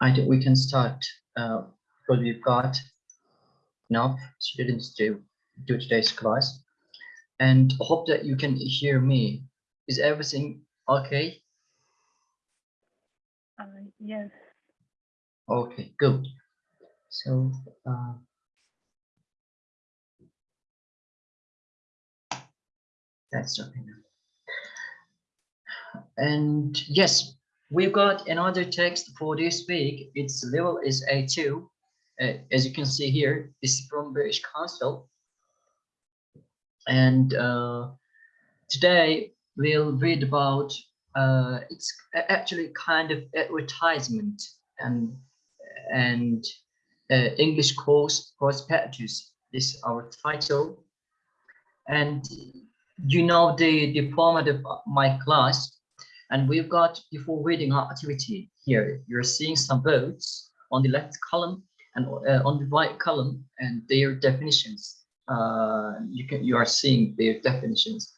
I think we can start uh, because we've got enough students to do today's class and hope that you can hear me. Is everything okay? Uh, yes. Okay, good. So, uh, that's okay now. And yes, we've got another text for this week. Its level is A2. Uh, as you can see here, this is from British Council. And uh, today we'll read about, uh, it's actually kind of advertisement and, and uh, English course prospectus This is our title. And you know the, the format of my class and we've got before reading our activity here, you're seeing some words on the left column and uh, on the right column and their definitions. Uh, you can you are seeing their definitions.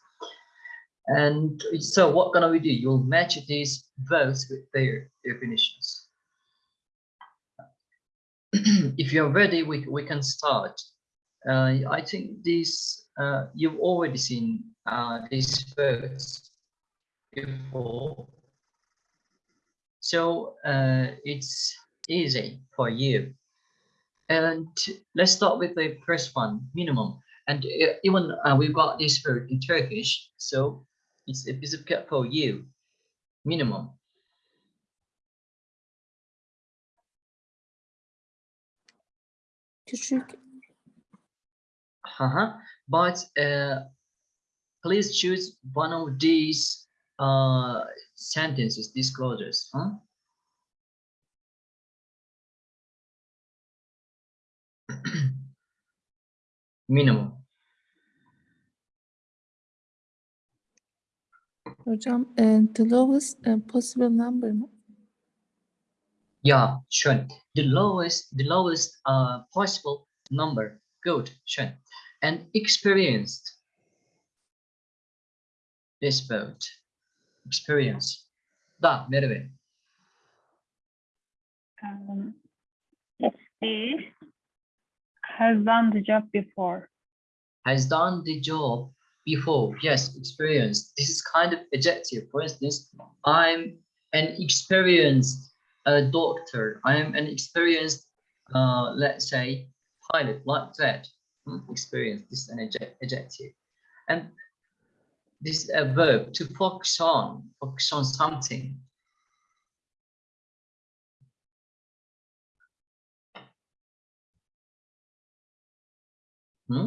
And so what gonna we do? You'll match these words with their definitions. if you're ready, we, we can start. Uh, I think this uh, you've already seen uh, these words before. So uh, it's easy for you. And let's start with the first one, minimum. And uh, even uh, we've got this word in Turkish, so it's a piece of cat for you, minimum. Küçük. Uh -huh. But uh, please choose one of these uh, sentences, disclosures. Huh? Minimum. Hocam, e, the lowest e, possible number mı? Yeah, sure. The lowest, the lowest uh, possible number. Good, sure. And experienced. This boat. Experience. Da, Merve. Um, he has done the job before. Has done the job before. Yes, experience. This is kind of adjective. For instance, I'm an experienced uh, doctor. I am an experienced, uh, let's say, pilot, like that. Hmm, Experience. This is an adjective. And this is a verb to focus on, focus on something. Hmm?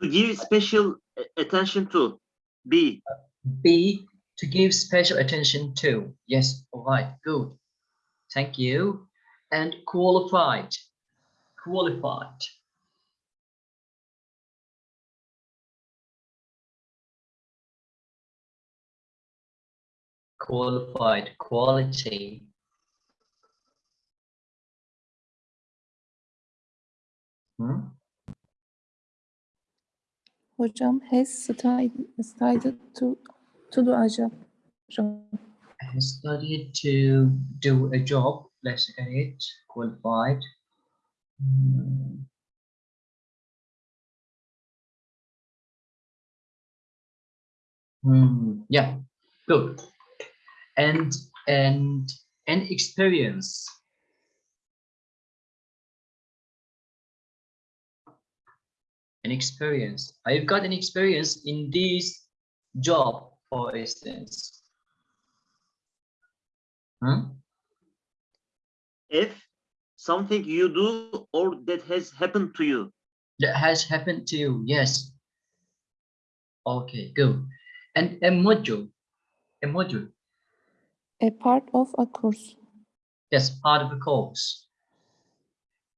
to give special attention to b B, to give special attention to. Yes, all right, good. Thank you. And qualified, qualified. Qualified, quality. Hmm? Hocam has studied, studied to, to do a job. Hocam, has studied to do a job. Let's get it qualified. Hmm. Hmm, yeah, good. And and an experience. An experience. I've got an experience in this job, for instance. Hmm? if something you do or that has happened to you That has happened to you, yes. Okay, good. And a module, a module, a part of a course. yes, part of a course.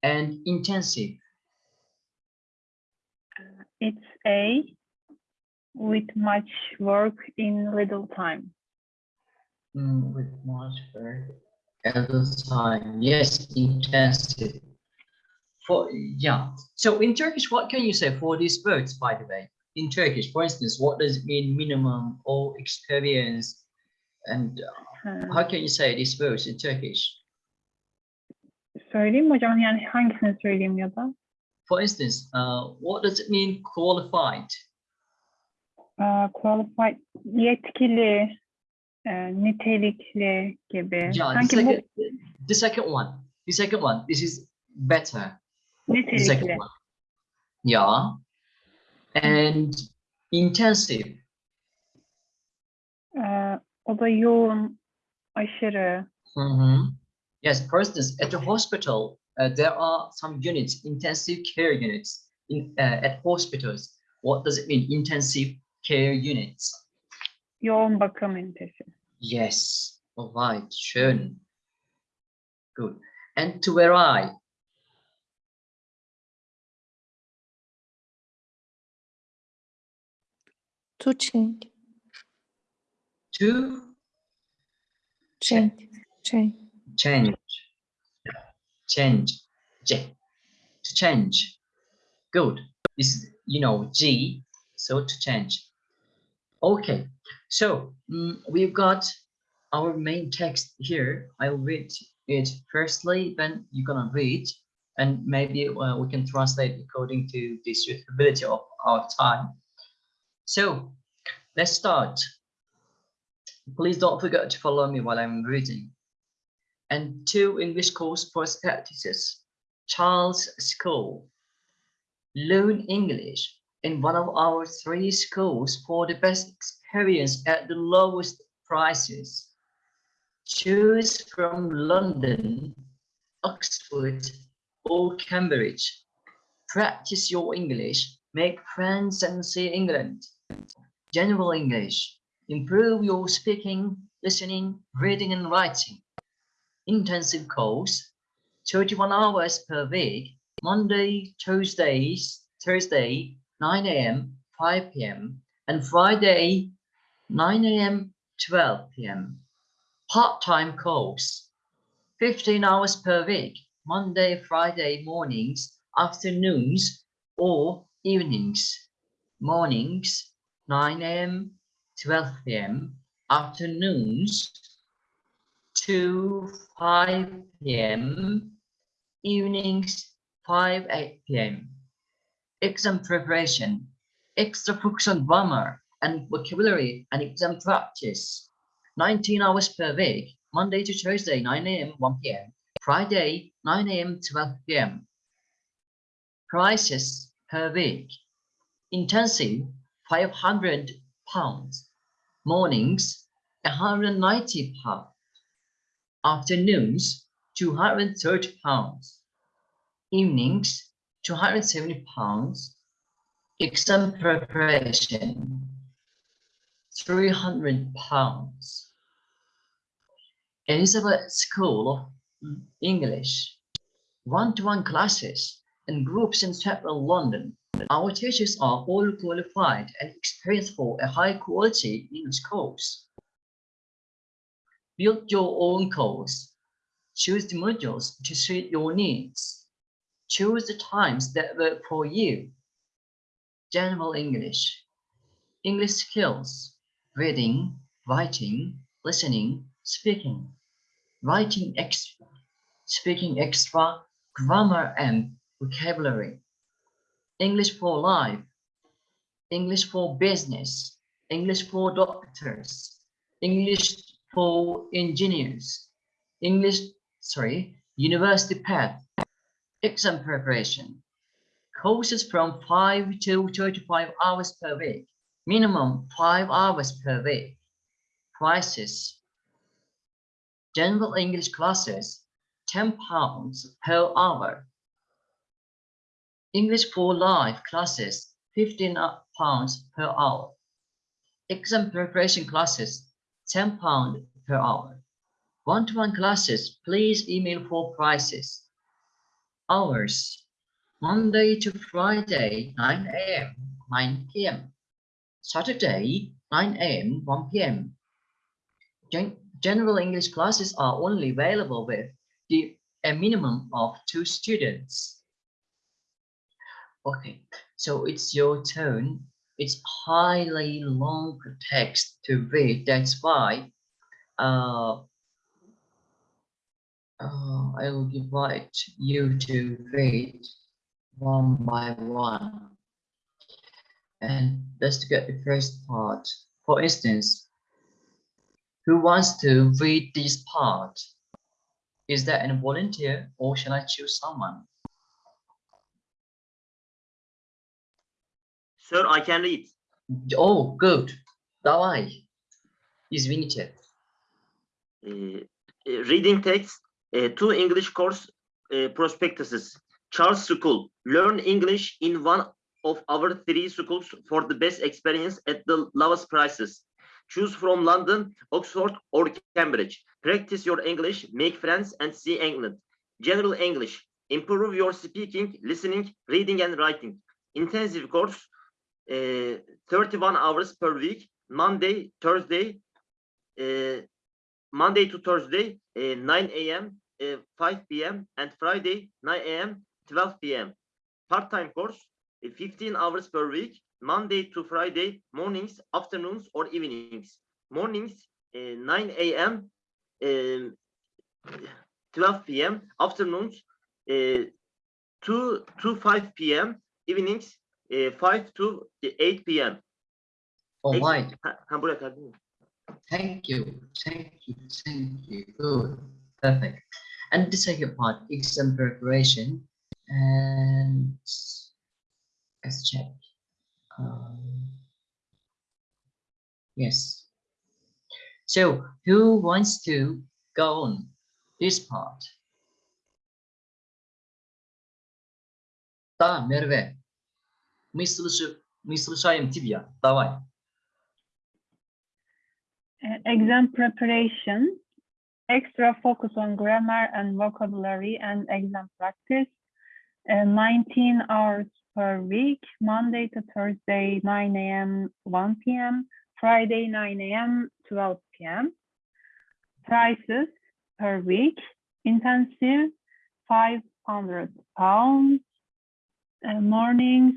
And intensive, It's a with much work in little time. mm, with much work at the time, yes, intensive. For, yeah, so in Turkish, what can you say for these words, by the way? In Turkish, for instance, what does it mean minimum or experience? And uh, Ha, how can you say this verse in Turkish? Söyleyeyim mi hocam? Yani hangisini söyleyeyim ya da? For instance, uh, what does it mean qualified? Aa, qualified, yetkili, e, nitelikli gibi. Yeah, the Sanki bu second, the second one. The second one. This is better. The second nitelikli. one. Yeah. And intensive. Ee, o da yoğun, aşırı. Mhm. Yes, for instance, at the hospital, uh, there are some units, intensive care units in uh, at hospitals. What does it mean? Intensive care units. Yoğun bakım ünitesi. Yes. All right. Schön. Good. And to where I? To change. To Change. Change. change. Change. J. To change. Good. Is, you know, G. So to change. Okay. So mm, we've got our main text here. I'll read it firstly, then you're gonna read, and maybe uh, we can translate according to the suitability of our time. So let's start. Please don't forget to follow me while I'm reading. And two English course practices. Charles School. Learn English in one of our three schools for the best experience at the lowest prices. Choose from London, Oxford, or Cambridge. Practice your English, make friends and see England. General English. Improve your speaking, listening, reading and writing. Intensive course, 31 hours per week, Monday, Tuesdays, Thursday, 9 a.m., 5 p.m., and Friday, 9 a.m., 12 p.m. Part-time course, 15 hours per week, Monday, Friday mornings, afternoons, or evenings. Mornings, 9 a.m., 12 p.m., afternoons, 2, 5 p.m., evenings, 5, 8 p.m. Exam preparation, extra focus on grammar and vocabulary and exam practice. 19 hours per week, Monday to Thursday, 9 a.m., 1 p.m., Friday, 9 a.m., 12 p.m. Prices per week. Intensive, 500 pounds. Mornings, 190 pounds. Afternoons, 230 pounds. Evenings, 270 pounds. Exam preparation, 300 pounds. Elizabeth School of English, one-to-one classes and groups in central London. Our teachers are all qualified and experienced for a high-quality English course. Build your own course. Choose the modules to suit your needs. Choose the times that work for you. General English, English skills, reading, writing, listening, speaking, writing extra, speaking extra, grammar and vocabulary, English for life, English for business, English for doctors, English for engineers, English, sorry, university path, exam preparation, courses from 5 to 35 hours per week, minimum 5 hours per week. Prices. General English classes, 10 pounds per hour. English for Life classes, 15 pounds per hour. Exam preparation classes, 10 pounds per hour. One-to-one classes, please email for prices. Hours, Monday to Friday, 9 a.m., 9 p.m. Saturday, 9 a.m., 1 p.m. Gen- General English classes are only available with the, a minimum of two students. Okay, so it's your turn. It's highly long text to read. That's why uh, uh, I will invite you to read one by one. And let's get the first part. For instance, who wants to read this part? Is there any volunteer or shall I choose someone? Sir, I can read. Oh, good. Давай. Извините. Uh, uh, reading text, uh, two English course uh, prospectuses. Charles School. Learn English in one of our three schools for the best experience at the lowest prices. Choose from London, Oxford, or Cambridge. Practice your English, make friends, and see England. General English. Improve your speaking, listening, reading, and writing. Intensive course, uh, 31 hours per week, Monday, Thursday, Monday to Thursday, uh, 9 a.m., uh, 5 p.m., and Friday, 9 a.m., 12 p.m. Part-time course, uh, 15 hours per week, Monday to Friday, mornings, afternoons, or evenings. Mornings, uh, 9 a.m., um, 12 p.m., afternoons, uh, 2 to 5 p.m., evenings, uh, 5 to 8 p.m. Oh, Thank you. Thank you. Thank you. Good. Perfect. And the second part, exam preparation. And let's check. Um, yes. So who wants to go on this part? Ta, Merve. Мы слышим, мы слушаем тебя. Давай. Uh, exam preparation, extra focus on grammar and vocabulary and exam practice, uh, 19 hours per week, Monday to Thursday, 9 a.m., 1 p.m., Friday, 9 a.m., 12 p.m. Prices per week, intensive, 500 pounds, uh, mornings,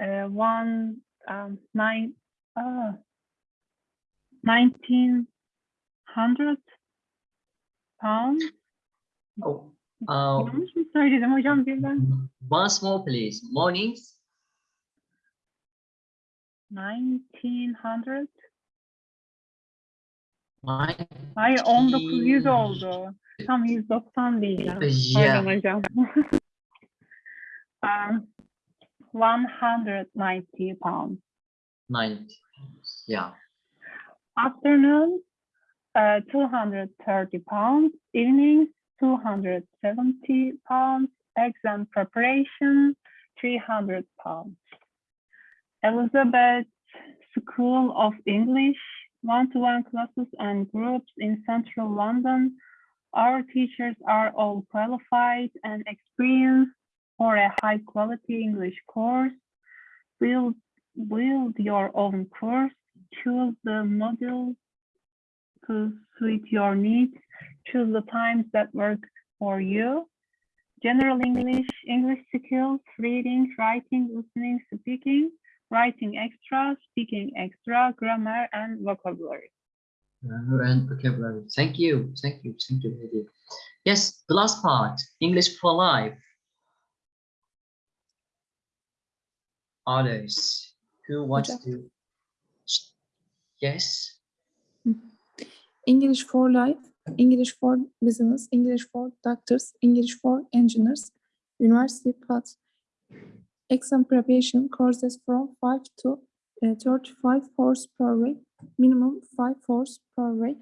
uh, one, um, nine, uh, 1900 pounds. Oh, Yanlış mı söyledim hocam birden? Once more, please. Mornings, 1900. nine. Hayır 1900 oldu. Tam 190 diyeceğim. Yeah. Pardon hocam. um, 190 pounds. Nine. Yeah. Afternoon, uh, 230 pounds. Evening, 270 pounds. Exam preparation, 300 pounds. Elizabeth School of English, one-to-one classes and groups in central London. Our teachers are all qualified and experienced for a high quality English course. Build, build your own course choose the module to suit your needs, choose the times that work for you. General English, English skills, reading, writing, listening, speaking, writing extra, speaking extra, grammar and vocabulary. Grammar and vocabulary. Thank you. Thank you. Thank you. Yes, the last part, English for life. Others who wants to? Yes. English for life, English for business, English for doctors, English for engineers, university paths, exam preparation courses from 5 to uh, 35 hours per week, minimum 5 hours per week,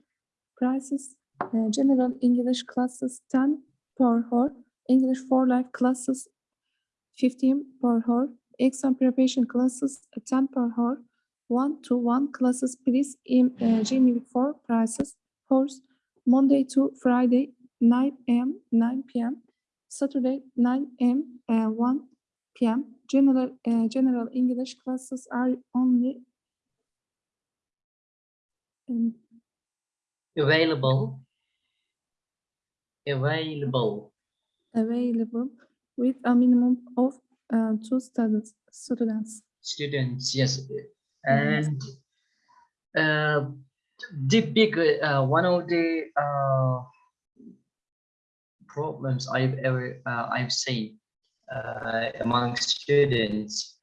prices, uh, general English classes 10 per hour, English for life classes 15 per hour, exam preparation classes 10 per hour, one-to-one classes, please in uh, Gmail for prices. Course Monday to Friday, 9 a.m., 9 p.m. Saturday, 9 a.m., uh, 1 p.m. General uh, general English classes are only um, Available. Available. available with a minimum of uh, two students. Students. Students, yes. And uh, the big uh, one of the uh, problems I've ever uh, I've seen uh, among students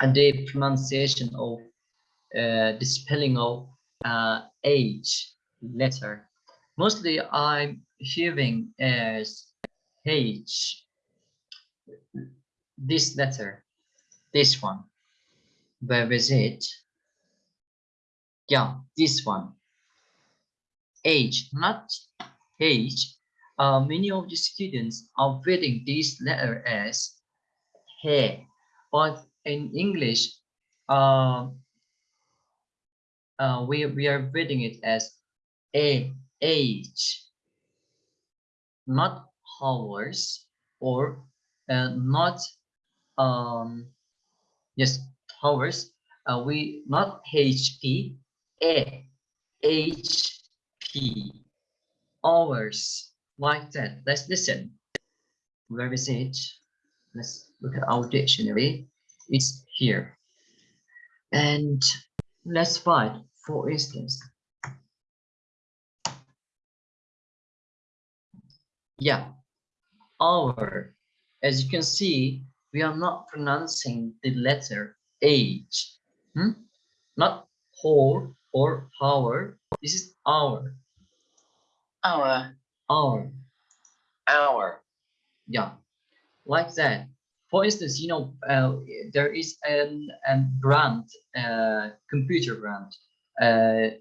and the pronunciation of uh, the spelling of uh, age letter. Mostly I'm hearing as H this letter, this one. Where is it? Yeah, this one. H, not H. Uh, many of the students are reading this letter as he, but in English, uh, uh, we we are reading it as a age, not hours or uh, not um yes hours. Uh, we not HP a HP hours like that. Let's listen. Where is it? Let's look at our dictionary. It's here. And let's find, for instance. Yeah, hour. As you can see, we are not pronouncing the letter H. Hmm? Not whole or hour. This is hour. Hour, Hour. hour. Yeah, like that. For instance, you know, uh, there is an, an brand, uh, computer brand, uh,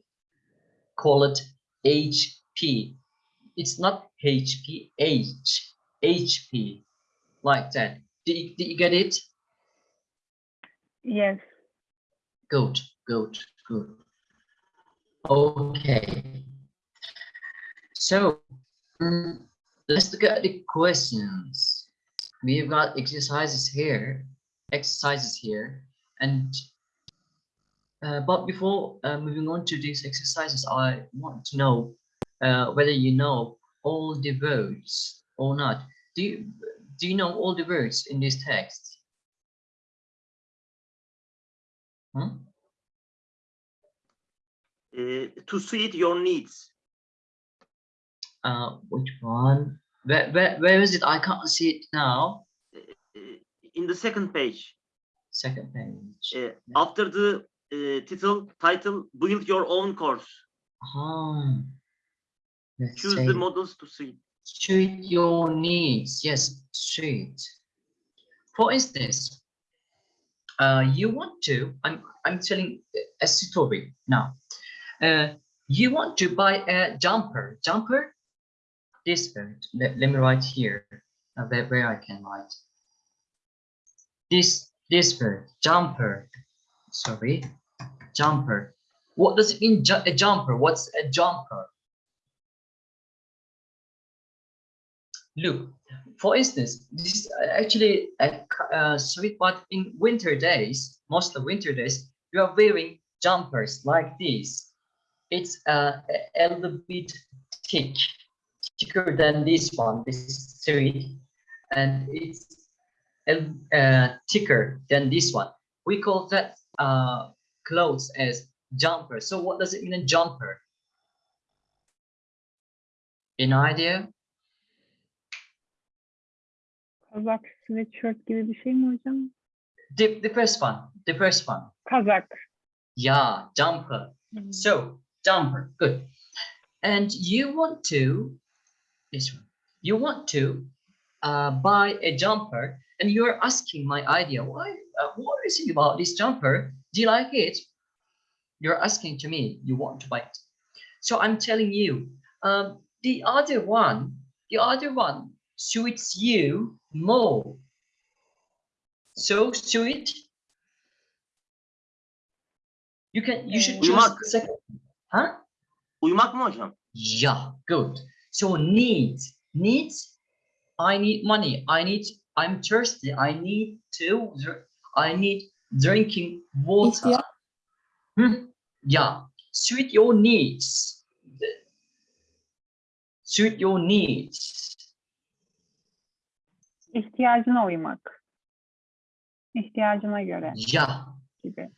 call it HP. It's not HP, H, HP, like that. Did you, did you get it? Yes. Good, good, good. Okay. So mm, let's look at the questions. We've got exercises here, exercises here, and uh, but before uh, moving on to these exercises, I want to know uh, whether you know all the words or not. Do you do you know all the words in this text? Hmm? Uh, to suit your needs. Uh, which one? Where, where, where is it? I can't see it now. Uh, in the second page, Second page. uh, after the uh, title, title, build your own course. Ah, let's Choose the models to suit. Suit your needs. Yes, suit. For instance, uh, you want to. I'm I'm telling a story now. Uh, you want to buy a jumper. Jumper. This. Let, let me write here. Uh, where, where I can write. This this word. Jumper. Sorry. Jumper. What does it mean? Ju a jumper. What's a jumper? Look, for instance, this is actually a uh, sweet part in winter days, most of winter days, you are wearing jumpers like this. It's uh, a little bit thick, thicker than this one. This is sweet, and it's uh, thicker than this one. We call that uh, clothes as jumper. So what does it mean a jumper? An idea? Kazak, sweatshirt gibi bir şey mi hocam? The, the first one, the first one. Kazak. Yeah, jumper. Hmm. So jumper, good. And you want to, this one, you want to uh, buy a jumper and you're asking my idea, why, uh, what is it about this jumper? Do you like it? You're asking to me, you want to buy it. So I'm telling you, um, the other one, the other one suits you more. So suit. You can, you should choose Uyumak. the second. Huh? Uyumak mı hocam? Yeah, good. So needs, needs. I need money. I need. I'm thirsty. I need to. I need drinking water. İhtiyaç. Hmm, Yeah. Suit your needs. Suit your needs İhtiyacına uymak. İhtiyacına göre Yeah. gibi.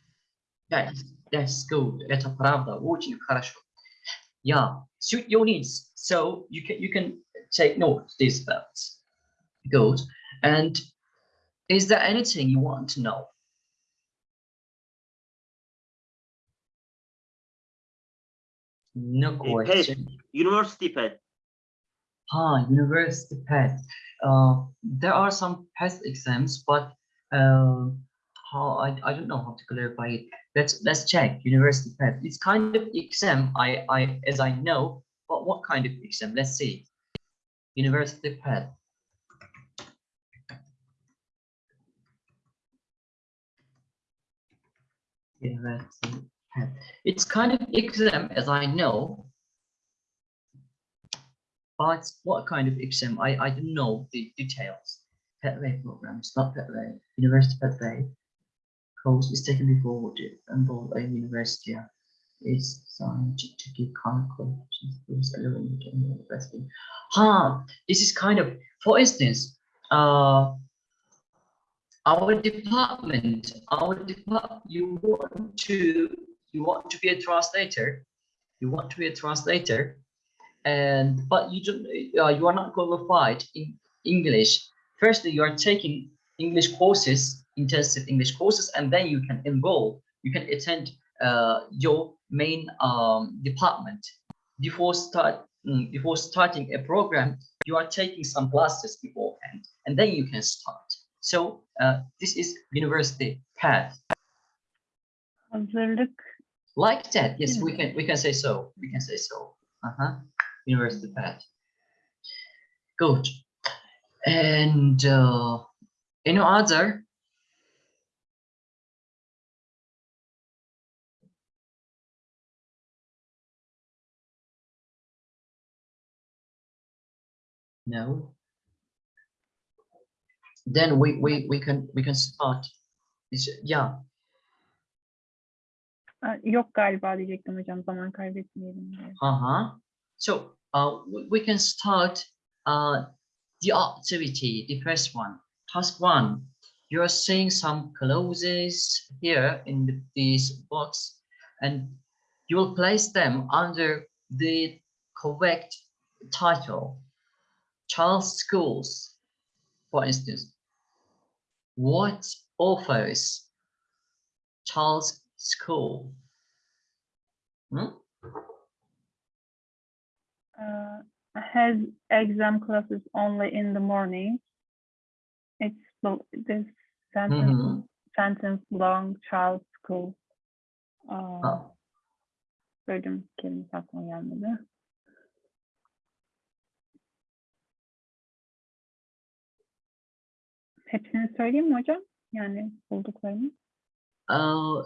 That's, that's good. Это правда. Очень хорошо. Yeah, suit your needs. So you can you can take note of these facts. Good. And is there anything you want to know? No Uh, pet. question. University pet. Ah, university PET. Uh, there are some PET exams, but uh, how I, I don't know how to clarify it. Let's let's check university PET. It's kind of exam I I as I know, but what kind of exam? Let's see. University PET. University PET. It's kind of exam as I know, but what kind of exam? I, I don't know the details. Petway programs, not Petway. University Petway course is taken before enroll a university. It's designed to to give current qualifications to those relevant to university. Huh, this is kind of, for instance, uh, our department, our department, you want to, you want to be a translator, you want to be a translator, and but you don't uh, you are not qualified in english. Firstly you are taking english courses intensive english courses and then you can enroll. You can attend uh, your main um, department. Before start mm, before starting a program you are taking some classes beforehand and then you can start. So uh, this is university path. Like that? Yes we can we can say so. We can say so. Uh-huh university path good. And uh any other? No. Then we we we can we can start. Is- yeah. Yok galiba diyecektim hocam zaman kaybetmeyelim diye. So uh, we, can start uh, the activity, the first one. Task one, you're seeing some clothes here in this box and you will place them under the correct title. Charles Schools, for instance. What offers Charles School? Hmm? Uh, has exam classes only in the morning. It's this sentence Mhm. sentence long child school. Aa, Ah. bölüm kelimesi aklıma gelmedi. Hepsini söyleyeyim mi hocam? Yani bulduklarını. Uh,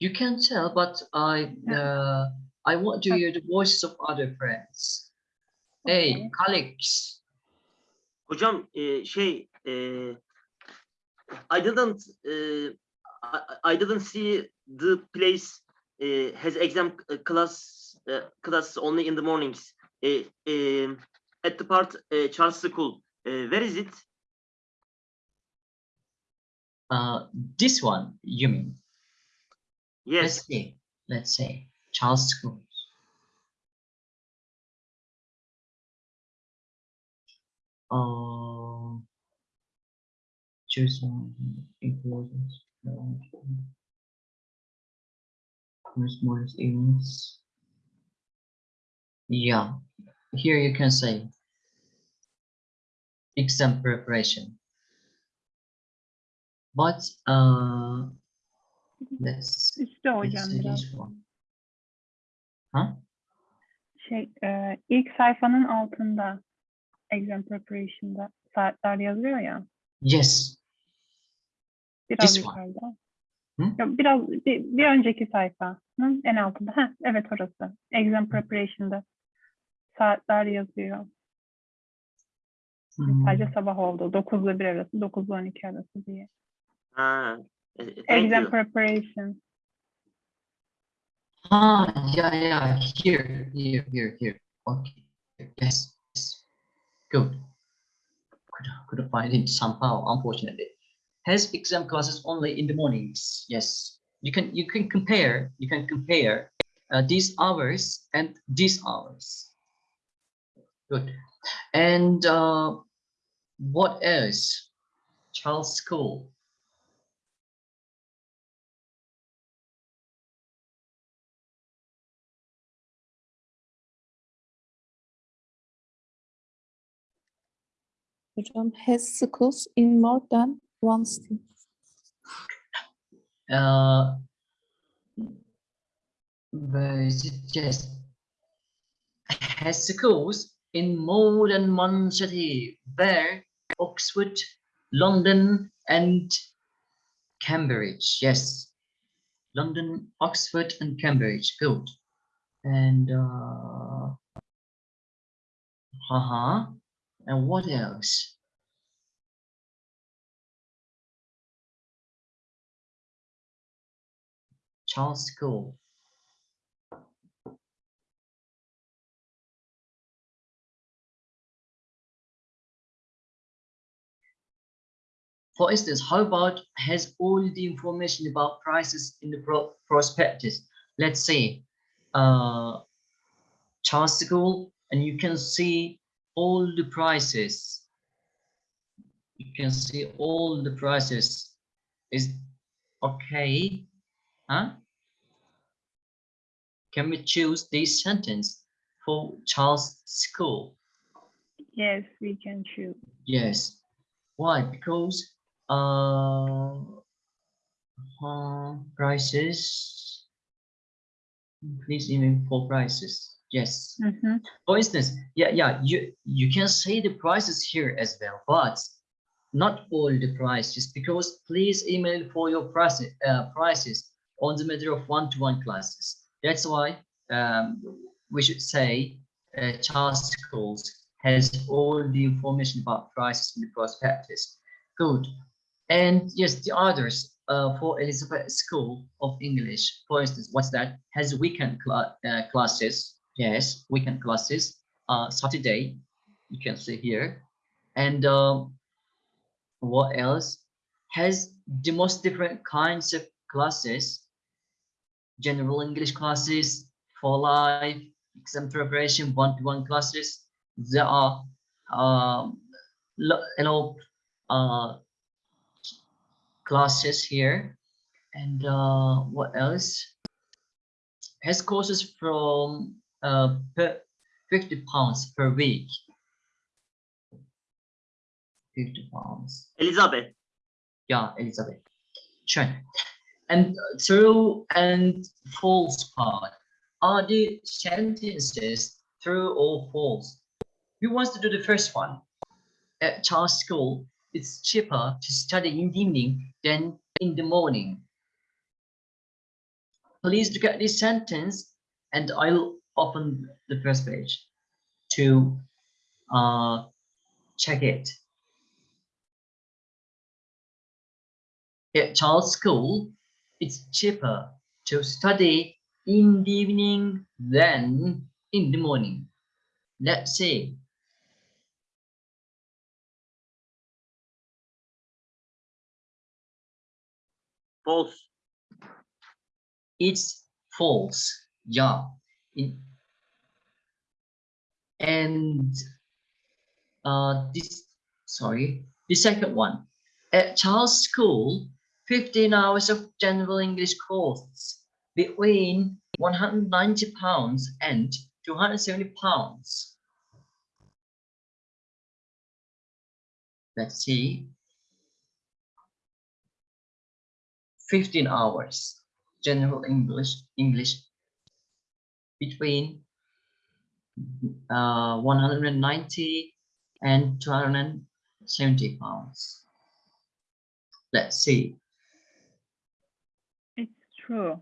you can tell, but I uh, I want to hear the voices of other friends. Hey, Okay. colleagues. Hocam e, şey e, I didn't e, I, I didn't see the place e, has exam class e, class only in the mornings. E, e, at the part e, Charles School. E, where is it? Uh, this one, you mean? Yes. Let's Yes. see. Let's see. Charles Schools. Uh, choose one importance. Most events. Yeah, here you can say exam preparation. But uh, let's let's this one. Huh? Şey, e, ilk sayfanın altında exam preparation'da saatler yazıyor ya. Yes. Biraz This one. yukarıda. Hı? Yok, biraz bir, bir önceki sayfanın en altında. Heh, evet orası. Exam preparation'da saatler yazıyor. Hmm. Sadece sabah oldu. 9 ile 1 arası, 9 ile 12 arası diye. Ha, e, thank Exam you. preparation. Ah, yeah, yeah. Here, here, here, here. Okay. Yes. yes. Good. Could couldn't find it somehow, unfortunately. has exam classes only in the mornings. Yes, you can you can compare you can compare uh, these hours and these hours. Good. And uh, what else? Charles School. Hocam has schools in more than one state. Uh? Yes. Has schools in more than one city. Where? Oxford, London, and Cambridge. Yes. London, Oxford, and Cambridge. Good. And uh, uh-huh. And what else? Charles School. For instance, how about has all the information about prices in the pro prospectus? Let's say uh, Charles School, and you can see all the prices. You can see all the prices. Is okay, huh? Can we choose this sentence for Charles School? Yes, we can choose. Yes. Why? Because uh, uh prices. Please even for prices. Yes. Mhm. For instance, yeah, yeah, you you can see the prices here as well, but not all the prices because please email for your prices uh, prices on the matter of one-to-one classes. That's why um, we should say uh, Charles Schools has all the information about prices in the prospectus. Good. And yes, the others uh, for Elizabeth School of English, for instance, what's that? Has weekend cla uh, classes. Yes, weekend classes. Uh, Saturday, you can see here. And um, what else? Has the most different kinds of classes. General English classes, for life, exam preparation, one-to-one classes. There are um, you know, uh, classes here and uh, what else has courses from uh, per 50 pounds per week. 50 pounds. Elizabeth. yeah elizabeth. Sure. And true and false part. Are the sentences true or false? Who wants to do the first one? At Charles School, it's cheaper to study in the evening than in the morning. Please look at this sentence and I'll open the first page to uh, check it. At Charles School, it's cheaper to study in the evening than in the morning. Let's see. False. it's false yeah in and uh this sorry the second one. At charles school 15 hours of general english courses between 190 pounds and 270 pounds. Let's see. 15 hours general English English between uh, 190 and 270 pounds. Let's see. It's true.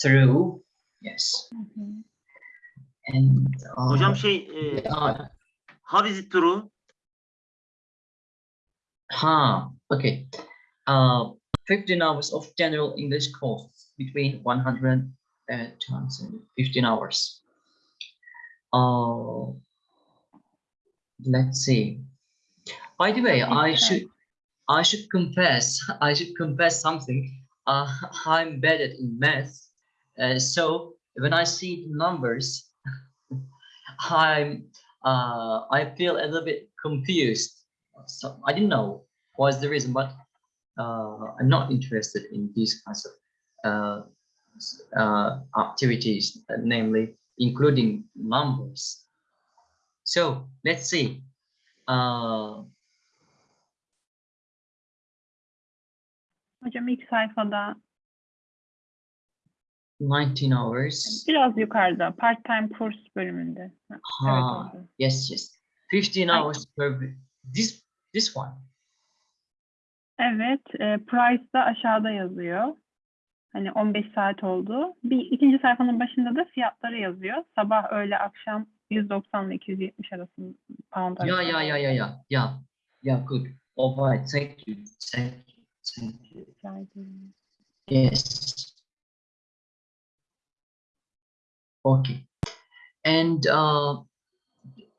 True, yes. Mhm. And uh, Hocam şey, e, yeah, how is it true? huh, okay. Uh, 15 hours of general English course between 100 and 215 hours. Uh, let's see. By the way, I should I should confess, I should confess something. Uh, I'm bad at in math. Uh, so when I see the numbers, I'm uh, I feel a little bit confused. So I didn't know what's the reason, but uh, I'm not interested in these kinds of uh, uh, activities, namely including numbers. So let's see. Uh, Hocam ilk sayfada 19 hours. biraz yukarıda part-time kurs bölümünde. Ha, Evet yes, yes. 15 Ay. hours per. This this one. Evet, e, price da aşağıda yazıyor. Hani 15 saat oldu. Bir ikinci sayfanın başında da fiyatları yazıyor. Sabah, öğle, akşam 190 ile 270 arasında pound Yeah, arasında. yeah, yeah, yeah, yeah, yeah. Yeah, good. All right. Thank you. Thank you. Thank you. Rica ederim. Yes. Okay. And uh,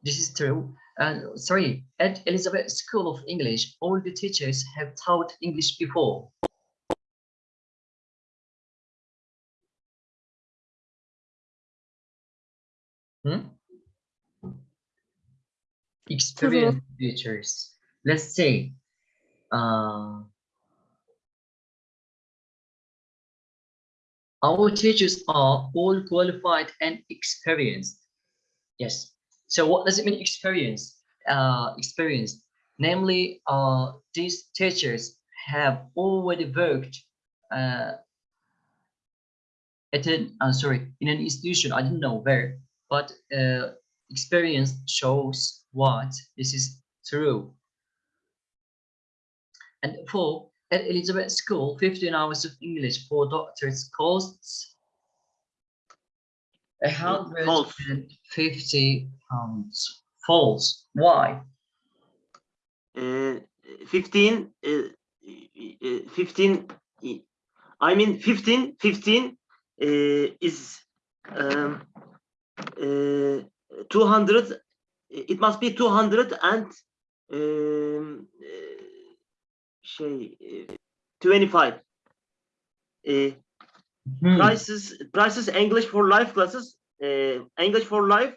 this is true. Uh, sorry, at Elizabeth School of English, all the teachers have taught English before. Hmm? Experienced teachers. Let's say, uh, our teachers are all qualified and experienced. Yes. So what does it mean experience? Uh, experienced. Namely, uh, these teachers have already worked uh, at an, uh, sorry, in an institution, I didn't know where, but uh, experience shows what this is true. And four, at Elizabeth School, 15 hours of English for doctors costs a hundred false. and fifty pounds. False. Why? Uh, 15, uh, uh, 15, uh, I mean 15, 15 uh, is um, 200, it must be 200 and um, uh, şey, uh, 25. Uh, Hmm, prices prices english for life classes uh, english for life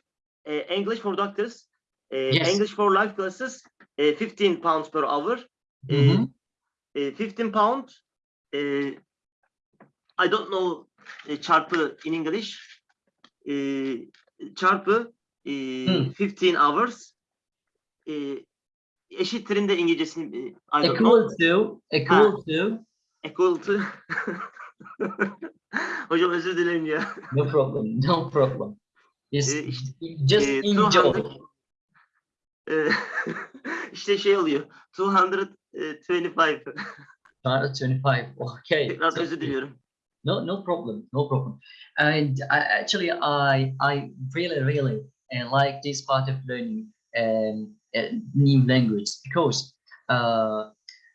uh, english for doctors uh, Yes. english for life classes uh, 15 pounds per hour uh, mhm. uh, 15 pound uh, i don't know çarpı in english uh, çarpı Hmm. 15 hours uh, eşittirinde de İngilizcesini I Equal know to, equal to, equal to hocam özür dilerim ya no problem, no problem. Just, Ee, işte, just ee, enjoy. 200 Ee, işte şey oluyor. 225. China 25. Okay. So- özür diliyorum. No, no problem, no problem. And I, actually, I I really, really uh, like this part of learning um, a new language because uh,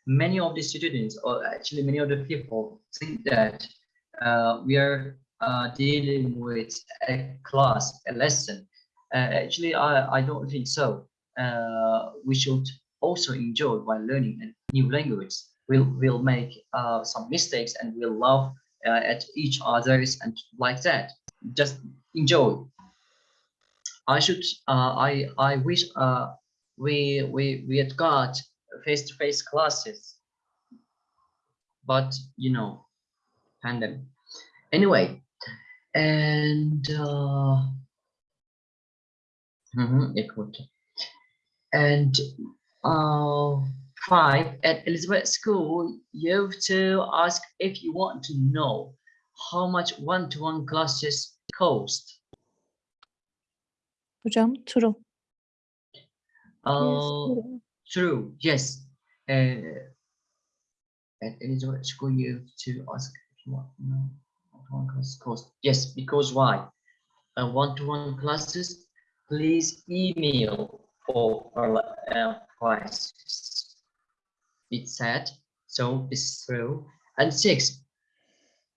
many of the students, or actually many of the people, think that uh, we are uh, dealing with a class, a lesson. Uh, actually, I, I don't think so. Uh, we should also enjoy while learning a new language. We'll, we'll make uh, some mistakes and we'll laugh uh, at each others and like that. Just enjoy. I should. Uh, I I wish. Uh, we we we had got face-to-face classes, but you know, pandemic. Anyway, and uh, mhm, equal to- and uh, five at Elizabeth School, you have to ask if you want to know how much one-to-one classes cost. Hocam true. Uh, true. true. Yes. Uh, at Elizabeth School, you have to ask if you want to know one-to-one classes cost. Yes, because why? Uh, one-to-one classes, please email for uh, prices it said. So it's true. And six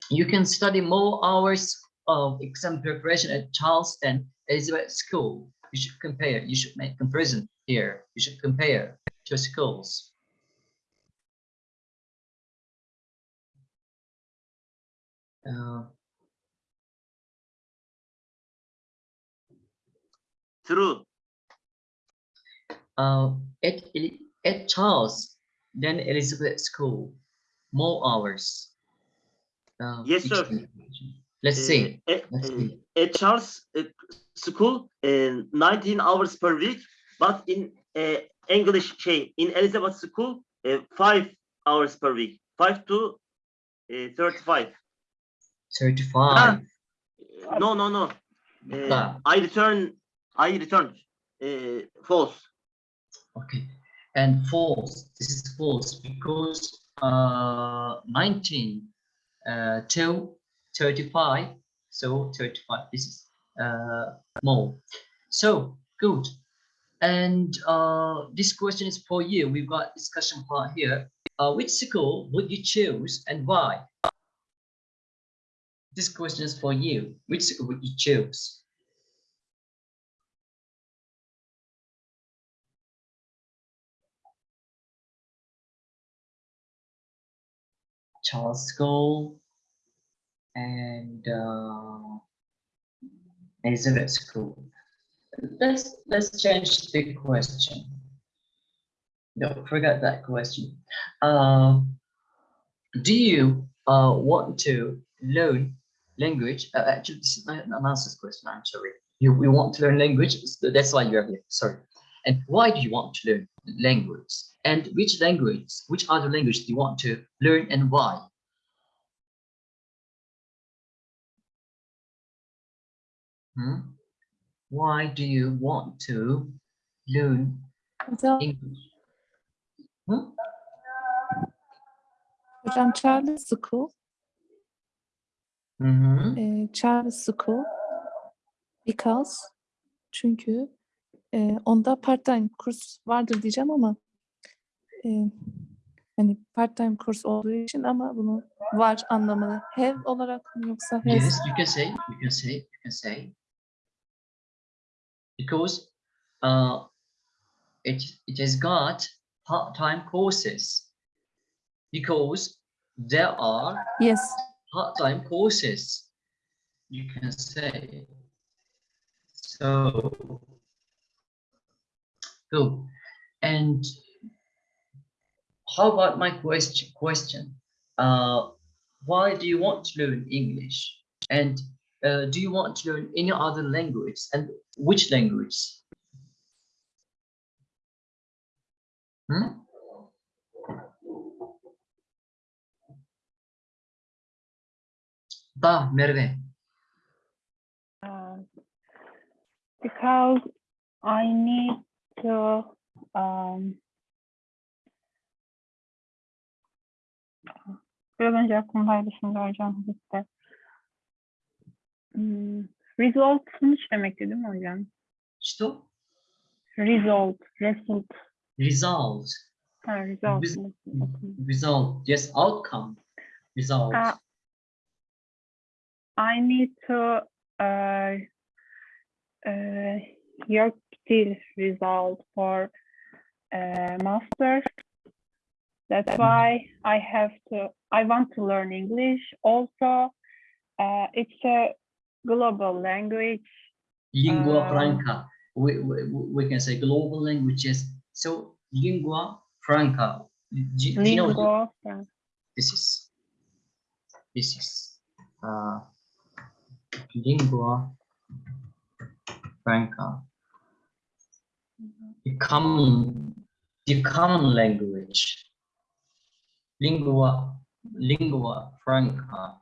you can study more hours of exam preparation at charleston elizabeth school. You should compare you should make comparison here. You should compare to schools. Uh, True. Uh, at, at Charles, then Elizabeth School, more hours. Uh, Yes, sir. Let's Uh, see. At, Let's uh, see. at Charles uh, School, uh, 19 hours per week, but in uh, English, şey, in Elizabeth School, uh, five hours per week, five to uh, 35. Thirty-five. Uh, no, no, no. Uh, Ah. I return. I returned. Uh, false. Okay, and false. This is false because uh, 19 uh, till 35. So 35. This is uh, more. So good. And uh, this question is for you. We've got discussion part here. Uh, which school would you choose and why? This question is for you. Which school would you choose? Charles School and uh, Elizabeth School. Let's let's change the question. Don't forget that question. Uh, do you uh, want to learn language? Uh, actually, this is not an answer question. I'm sorry. You we want to learn language. so That's why you're here. Sorry. And why do you want to learn language? And which language, which other language do you want to learn and why? Hmm? Why do you want to learn English? Hmm? hocam Charles School, Mhm. e, Charles School because çünkü e, onda part-time kurs vardır diyeceğim ama e, hani part-time kurs olduğu için ama bunu var anlamını have olarak mı yoksa has Yes, you can say, you can say, you can say. Because uh, it, it has got part-time courses. Because there are yes part-time courses. You can say. So, good. And how about my question? Question. Uh, why do you want to learn English? And uh, do you want to learn any other language? And which language? Hmm? Da, Merve. Uh, because I need to um, biraz önce aklımdaydı şimdi hocam gitti. Result sonuç demekti değil mi hocam? İşte. Result, result. Result. Ha, result. Res result, yes, outcome. Result. Uh, I need to uh, uh, your Steel result for uh, master. That's why I have to. I want to learn English. Also, uh, it's a global language. lingua uh, franca. We, we, we can say global languages. So lingua franca. Do, do you know Lingua franca. this is this is uh, lingua franca. The common the common language. Lingua lingua franca.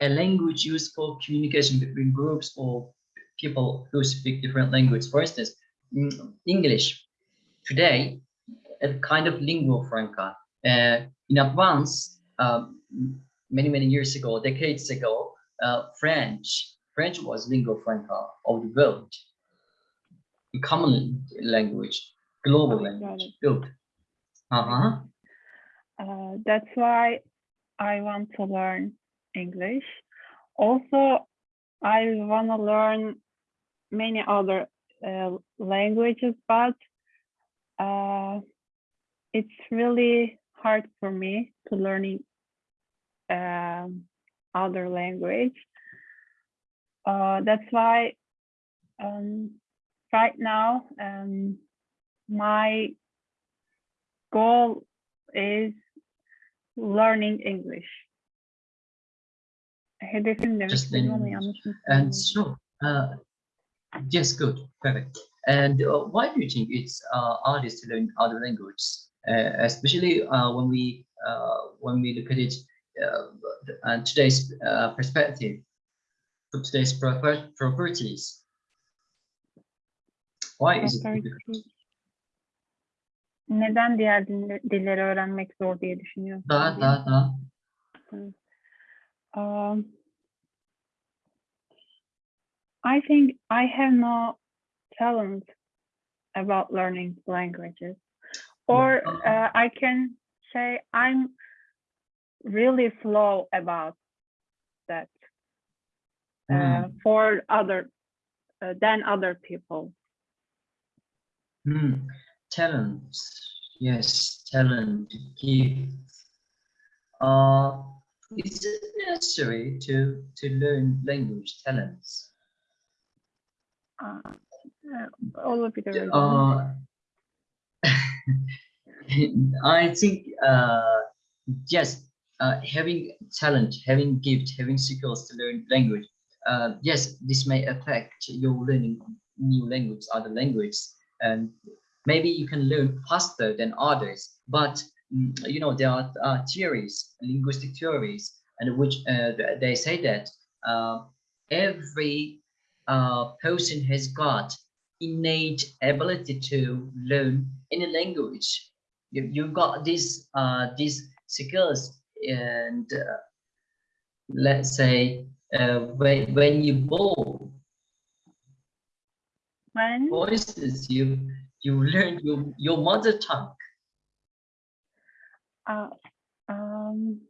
A language used for communication between groups or people who speak different languages. For instance, mm, English today, a kind of lingua franca. Uh, in advance, um, many many years ago, decades ago, uh, French French was lingua franca of the world, common language, global Oh, language. Good. Uh huh. Uh, that's why I want to learn English. Also, I want to learn many other uh, languages, but uh, it's really hard for me to learning um, other language. Uh, that's why um, right now um, my goal is learning English. Hedefim Just istedim ama learning And so, uh, yes, good, perfect. And uh, why do you think it's uh, hardest to learn other languages, uh, especially uh, when we uh, when we look at it uh, and today's uh, perspective, today's properties? Why is it difficult? Neden diğer dille- dilleri öğrenmek zor diye düşünüyorsun? Da, da, da. Um, I think I have no talent about learning languages, or uh, I can say I'm really slow about that uh, Hmm. for other uh, than other people. Hmm. Talent, yes, talent, gift. Uh, is it necessary to to learn language talents? Uh, uh, olabilir öyle. Uh, I think uh, yes, uh, having talent, having gift, having skills to learn language. Uh, yes, this may affect your learning new language, other languages, and maybe you can learn faster than others. But mm, you know there are uh, theories, linguistic theories, and which uh, they say that uh, every uh, person has got innate ability to learn any language. You, you've got these uh, these skills, and uh, let's say when when you born, When instance, you you learn your your mother tongue. uh, um,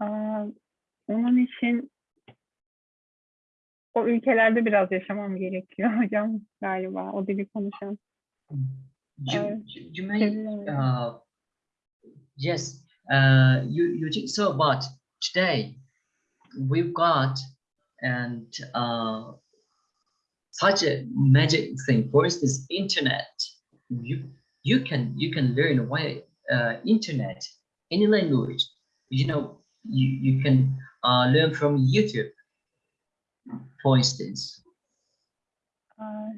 uh, onun için o ülkelerde biraz yaşamam gerekiyor hocam galiba o dili konuşan. You you, may uh, yes uh, you you think so, but today we've got and uh, such a magic thing. For instance, internet. You you can you can learn away uh, internet any language. You know you you can uh, learn from YouTube, for instance. Uh,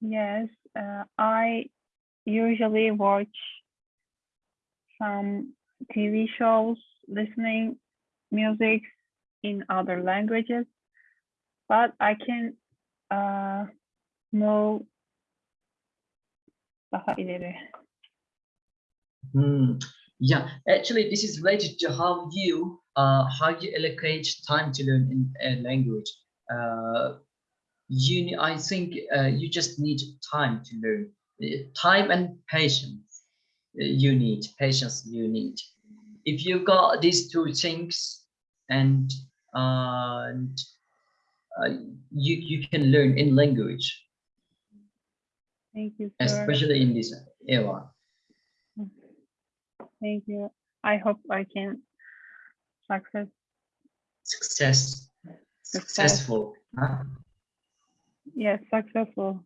yes, uh, I usually watch some TV shows, listening music in other languages, but I can uh, ileri. Hmm. Yeah, actually, this is related to how you uh, how you allocate time to learn in a language. Uh, you, I think uh, you just need time to learn. Time and patience. uh, You need patience. You need. If you got these two things, and uh, and uh, you you can learn in language, Thank you, sir. especially in this era. Thank you. I hope I can success. Success, successful. huh? Yes, successful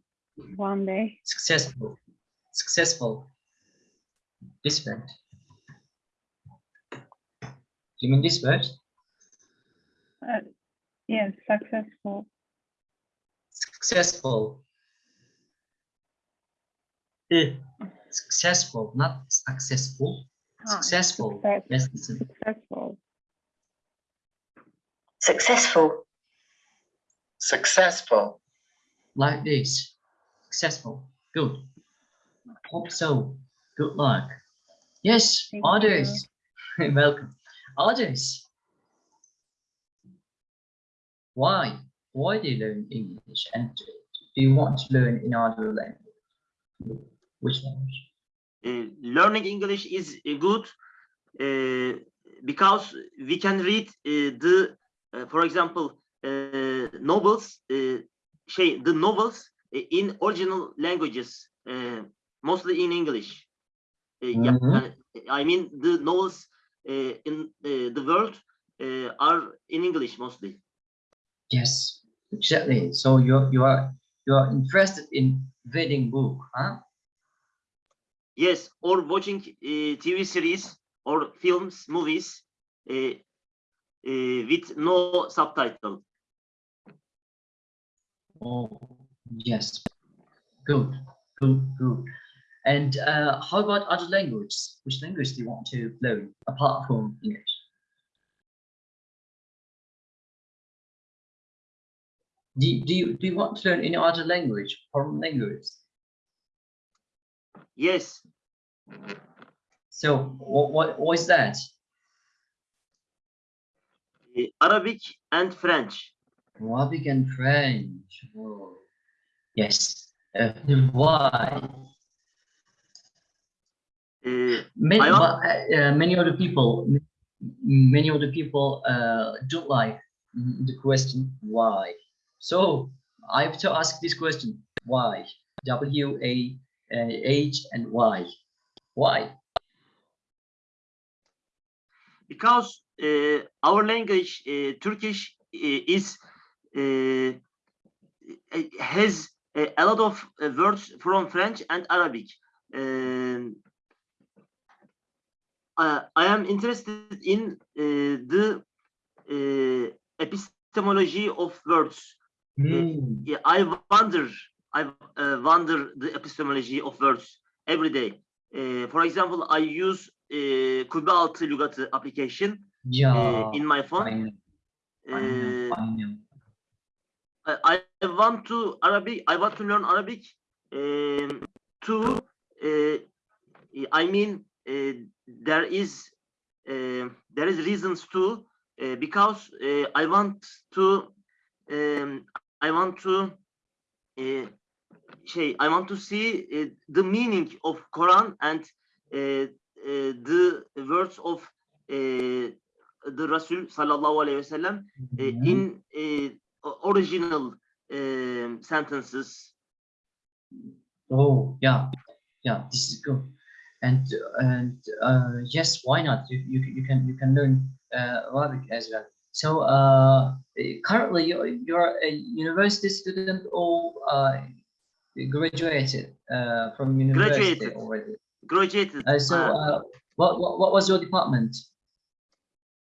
one day. successful successful this word you mean this word Uh, yes, successful. successful. Eh, successful not successful. Ah, successful. success- yes listen. Successful. Successful. Successful. like this. Successful. Good. Hope so. Good luck. Yes Thank others welcome. Others why why do you learn english and do you want to learn in other language which language Uh, learning English is good uh, because we can read uh, the, uh, for example, uh, novels, uh, şey, the novels in original languages, uh, mostly in English. Uh, Mhm. yani, I mean the novels uh, in uh, the world uh, are in English mostly. Yes, exactly. So you're you are you are interested in reading book, huh? Yes, or watching uh, TV series or films, movies uh, uh, with no subtitle. Oh, yes. Good, good, good. And uh, how about other languages? Which language do you want to learn apart from English? Do, you- do you do you want to learn any other language, foreign language? Yes, So what what what is that? uh, Arabic and French. Arabic and French. Oh, yes. Uh, why? Uh, Many, uh, many other people, many other people uh, don't like the question why. So I have to ask this question: Why? W A uh, and why? Why? because uh, our language, uh, Turkish, uh, is uh, has uh, a lot of uh, words from French and Arabic. Um, I, am interested in the epistemology of words. Hmm, Yeah, I wonder, I uh, wonder the epistemology of words every day. Uh, for example, I use uh, Kubbe altı lügatı application Yeah. uh, in my phone. I know. Uh, I. I, want to Arabic. I want to learn Arabic. Um, to uh, I mean, uh, there is uh, there is reasons to uh, because uh, I want to um, I want to uh, şey, I want to see uh, the meaning of Quran and uh, uh, the words of uh, the Rasul sallallahu alaihi wasallam uh, Mhm. in o- original um, sentences. Oh, yeah, yeah, this is good. And and uh, yes, why not? You you, you can you can learn uh, Arabic as well. So uh, currently you're, you're a university student or uh, graduated uh, from university Graduated. already. Graduated. Uh, so uh, uh, what, what what was your department?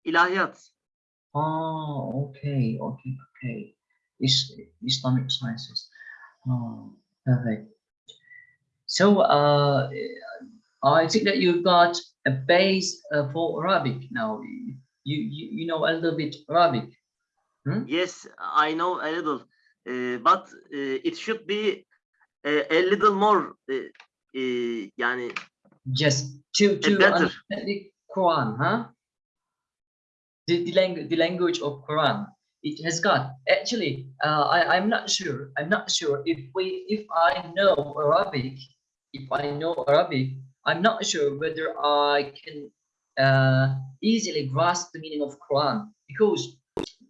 ilahiyat. Oh, okay, okay, okay. Is Islamic sciences. Oh, perfect. So, uh, I think that you've got a base uh, for Arabic now. You, you you know a little bit Arabic. Yes, I know a little, uh, but uh, it should be a, a little more. Uh, uh, yani Just to to better. understand the Quran, huh? The the language the language of Quran. It has got actually. Uh, I I'm not sure. I'm not sure if we if I know Arabic. If I know Arabic, I'm not sure whether I can uh, easily grasp the meaning of Quran because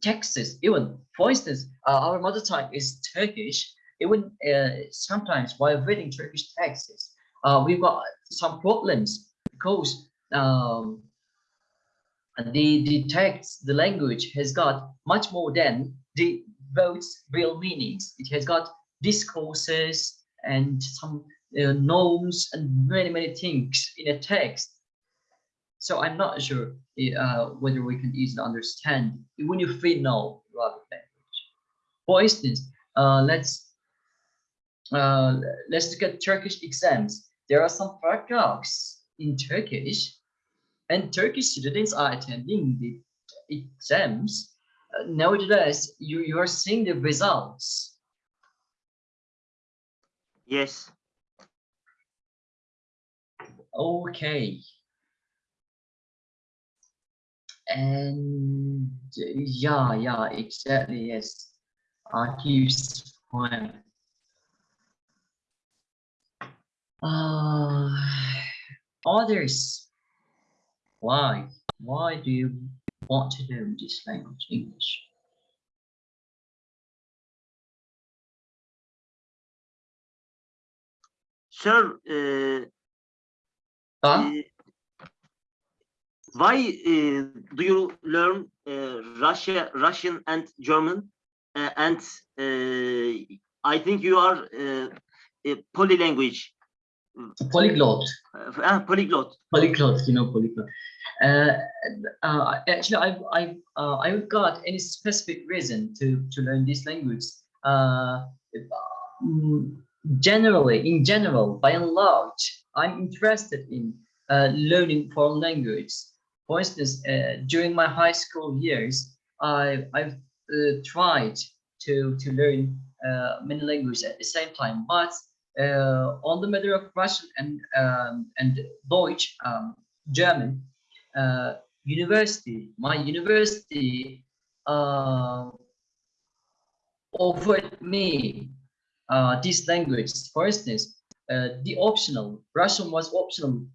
texts, even for instance, uh, our mother tongue is Turkish. Even uh, sometimes while reading Turkish texts, uh, we've got some problems because um, the the text, the language has got much more than the words' real meanings. It has got discourses and some uh, norms and many many things in a text. So I'm not sure uh, whether we can easily understand when you free know Arabic language. For instance, uh, let's uh, let's look at Turkish exams. There are some paragraphs in Turkish, and Turkish students are attending the exams. Uh, nevertheless, you, you are seeing the results. yes, Okay. And yeah, yeah, exactly, yes. Archives point. Uh, others. Why? Why do you want to learn this language, English? sir. Uh, Huh? uh, Why uh, do you learn uh, Russia, Russian and German? Uh, and uh, I think you are uh, a polylanguage, Polyglot. uh, ah, polyglot. polyglot, you know, polyglot. Uh, uh, actually, I've, I've, uh, I haven't got any specific reason to, to learn this language. Uh, generally, in general, by and large, I'm interested in uh, learning foreign language. For instance, uh, during my high school years, I, I've uh, tried to, to learn uh, many languages at the same time, but uh, on the matter of Russian and um, and Deutsch, um, German, uh, university, my university uh, offered me these languages. For instance, the optional Russian was optional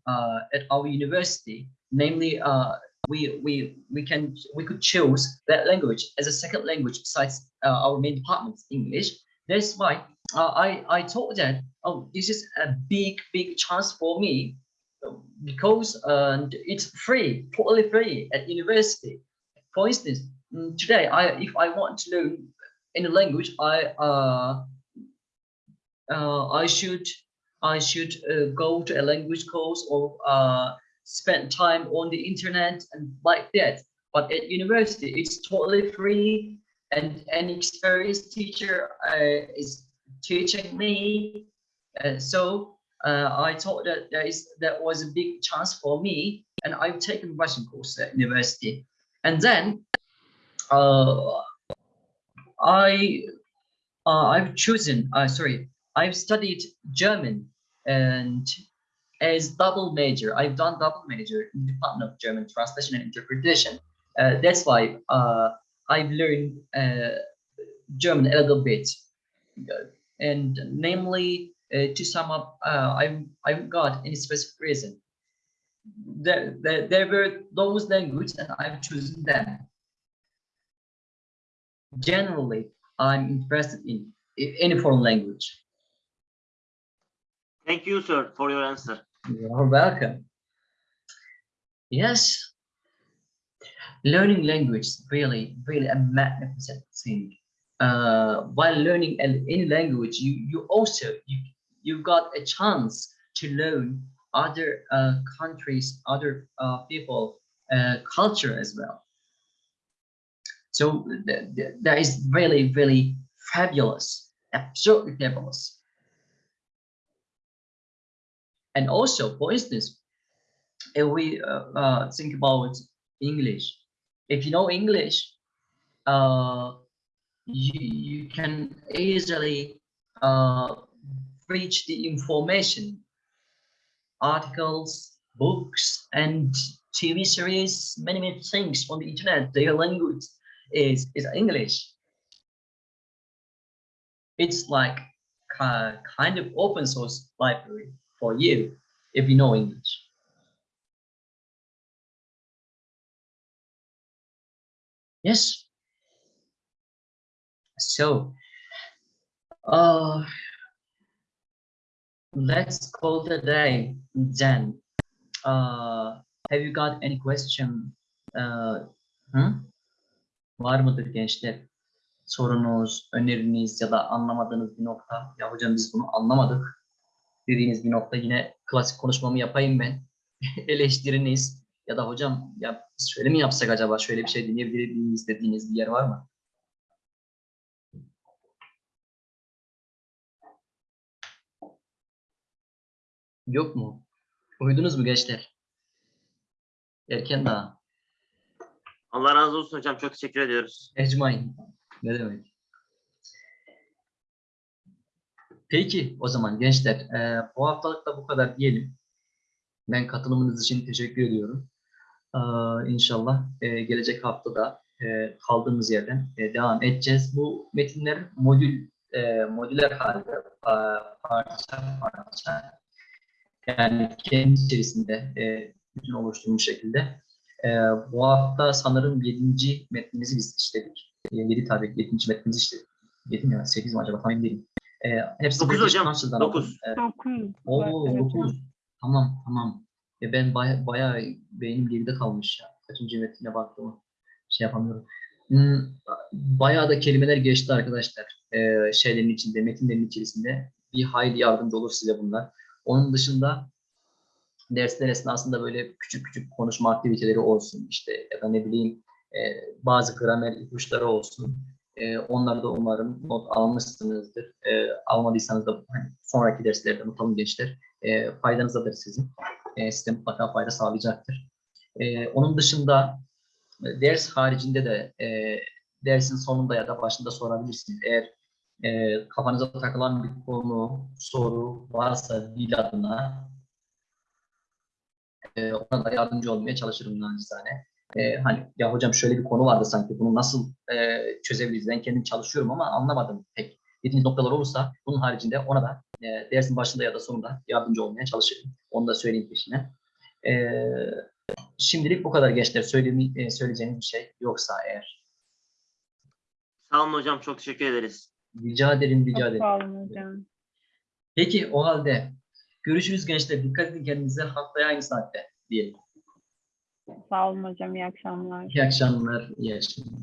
at our university. Namely, uh, we we we can we could choose that language as a second language besides uh, our main department English. That's why uh, I I thought that oh this is a big big chance for me because uh, it's free, totally free at university. For instance, mm, today I if I want to learn any language, I uh, uh, I should I should uh, go to a language course or uh, spend time on the internet and like that. But at university, it's totally free, and an experienced teacher uh, is teaching me. Uh, so uh, I thought that there is that was a big chance for me, and I've taken Russian course at university, and then uh, I uh, I've chosen uh, sorry I've studied German and as double major I've done double major in the Department of German Translation and Interpretation. Uh, that's why uh, I've learned uh, German a little bit, and namely uh, to sum up, uh, I've I've got any specific reason. There, there, there were those languages and I've chosen them. Generally, I'm interested in any foreign language. Thank you, sir, for your answer. You're welcome. Yes, learning language is really, really a magnificent thing. Uh, while learning an- any language, you you also you you've got a chance to learn other uh, countries, other uh, people, uh, culture as well. So th- th- that is really, really fabulous, absolutely fabulous. And also, for instance, if we uh, uh, think about English, if you know English, uh, you, you can easily uh, reach the information, articles, books, and TV series, many, many things on the internet. Their language is, is English. It's like ki- kind of open source library for you if you know English. Yes. So, uh, let's call a day then. Uh, have you got any question? Uh, hı? Var mıdır gençler? Sorunuz, öneriniz ya da anlamadığınız bir nokta. Ya hocam biz bunu anlamadık dediğiniz bir nokta yine klasik konuşmamı yapayım ben. Eleştiriniz ya da hocam ya şöyle mi yapsak acaba şöyle bir şey deneyebilir miyiz dediğiniz bir yer var mı? Yok mu? Uyudunuz mu gençler? Erken daha. Allah razı olsun hocam. Çok teşekkür ediyoruz. Ecmain. Ne demek? Peki o zaman gençler eee, bu haftalık da bu kadar diyelim. Ben katılımınız için teşekkür ediyorum. Eee inşallah eee, gelecek hafta da eee, kaldığımız yerden eee, devam edeceğiz. Bu metinler modül eee, modüler halde pa- parça parça yani kendi içerisinde eee bütün oluşturmuş şekilde. Eee, bu hafta sanırım 7. metnimizi biz işledik. 7 tabii 7. metnimizi işledik. 7 mi ya 8 mi acaba tam emin değilim. Ee, hepsi Dokuz British hocam, Council'dan dokuz. aldım. Ee, Dokuz. Oo, Evet, 9. Tamam, tamam. E, ben baya, bayağı beynim geride kalmış ya. Kaçıncı metine baktım şey yapamıyorum. Hmm, bayağı da kelimeler geçti arkadaşlar. Ee, şeylerin içinde, metinlerin içerisinde. Bir hayli yardımcı olur size bunlar. Onun dışında dersler esnasında böyle küçük küçük konuşma aktiviteleri olsun işte ya da ne bileyim e, bazı gramer ipuçları olsun. E, onları da umarım not almışsınızdır. E, almadıysanız da hani sonraki derslerde not alın gençler. E, faydanızadır sizin. E, size mutlaka fayda sağlayacaktır. E, onun dışında e, ders haricinde de e, dersin sonunda ya da başında sorabilirsiniz. Eğer e, kafanıza takılan bir konu, soru varsa dil adına e, ona da yardımcı olmaya çalışırım naçizane. E, hani ya hocam şöyle bir konu vardı sanki bunu nasıl e, çözebiliriz? Ben kendim çalışıyorum ama anlamadım pek. Dediğiniz noktalar olursa bunun haricinde ona da e, dersin başında ya da sonunda yardımcı olmaya çalışırım. Onu da söyleyeyim peşine. E, şimdilik bu kadar gençler. Söyleyeyim, e, söyleyeceğiniz bir şey yoksa eğer. Sağ olun hocam. Çok teşekkür ederiz. Rica ederim, rica ederim. sağ olun hocam. Peki o halde görüşürüz gençler. Dikkat edin kendinize. Haftaya aynı saatte diyelim. Sağ olun hocam. İyi akşamlar. İyi akşamlar, iyi akşamlar.